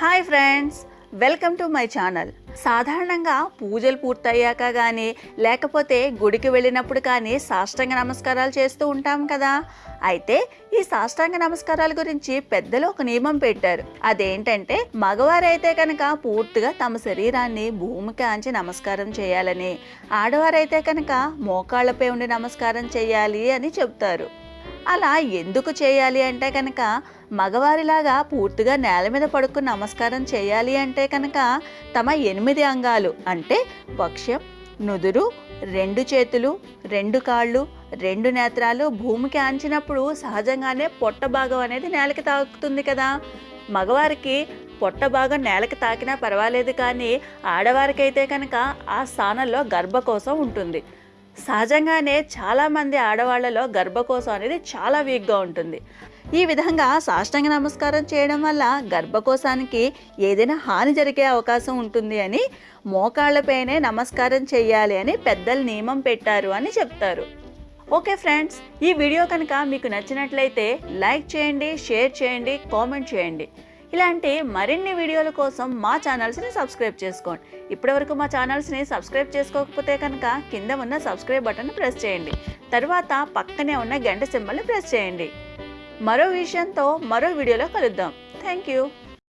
Hi friends welcome to my channel. సాధారణంగా పూజలు పూర్తయ్యాక కానీ లేకపోతే గుడికి వెళ్ళినప్పుడు కానీ సాష్టాంగ నమస్కారాలు చేస్తూ ఉంటాం కదా. అయితే ఈ సాష్టాంగ నమస్కారాల గురించి పెద్దలు ఒక నియమం పెట్టారు. అదేంటంటే మగవారైతే కనుక పూర్తిగా తమ శరీరాన్ని భూమికి ఆంచి నమస్కారం చేయాలని ఆడవారైతే కనుక మోకాళ్ళపై ఉండి నమస్కారం చేయాలి అని చెప్తారు. అలా ఎందుకు చేయాలి అంటే కనుక మగవారిలాగా పూర్తిగా నేల మీద పడుకుని నమస్కారం చేయాలి అంటే కనుక తమ ఎనిమిది అంగాలు అంటే పక్షం నుదురు రెండు చేతులు రెండు కాళ్ళు రెండు నేత్రాలు భూమికి ఆంచినప్పుడు సహజంగానే పొట్ట భాగం అనేది నేలకి తాకుతుంది కదా. మగవారికి పొట్ట భాగం నేలకి తాకినా పర్వాలేదు కానీ ఆడవారికైతే కనుక ఆ స్థానంలో గర్భకోశం ఉంటుంది. సహజంగానే చాలామంది ఆడవాళ్ళలో గర్భకోశం అనేది చాలా వీక్గా ఉంటుంది. ఈ విధంగా సాష్టాంగ నమస్కారం చేయడం వల్ల గర్భకోశానికి ఏదైనా హాని జరిగే అవకాశం ఉంటుంది అని మోకాళ్ళపైనే నమస్కారం చేయాలి అని పెద్దలు నియమం పెట్టారు అని చెప్తారు. ఓకే ఫ్రెండ్స్ ఈ వీడియో కనుక మీకు నచ్చినట్లయితే లైక్ చేయండి షేర్ చేయండి కామెంట్ చేయండి. ఇలాంటి మరిన్ని వీడియోల కోసం మా ఛానల్స్ని సబ్స్క్రైబ్ చేసుకోండి. ఇప్పటివరకు మా ఛానల్స్ని సబ్స్క్రైబ్ చేసుకోకపోతే కనుక కింద ఉన్న సబ్స్క్రైబ్ బటన్ ప్రెస్ చేయండి. తర్వాత పక్కనే ఉన్న గంట సింబల్ని ప్రెస్ చేయండి. మరో విషయంతో మరో వీడియోలో కలుద్దాం. Thank you